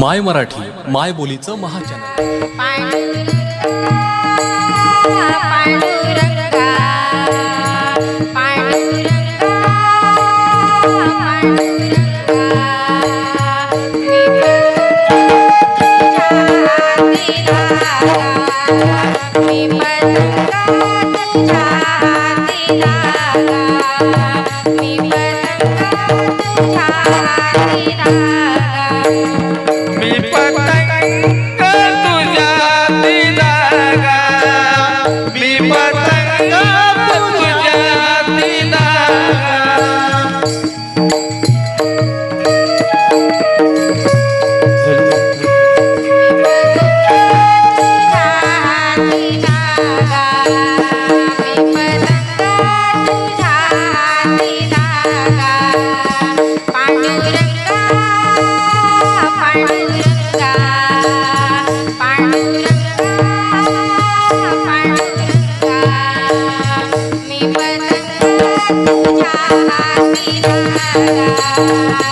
माय मराठी माय बोलीचं महाचॅनल.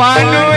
पानो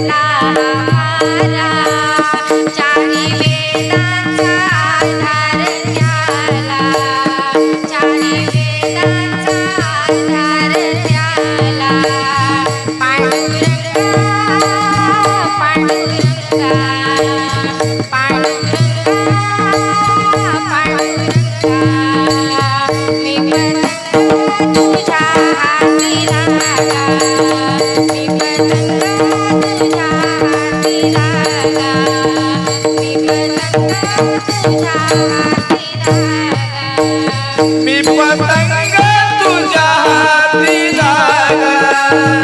ना Yeah.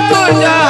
तुझ्या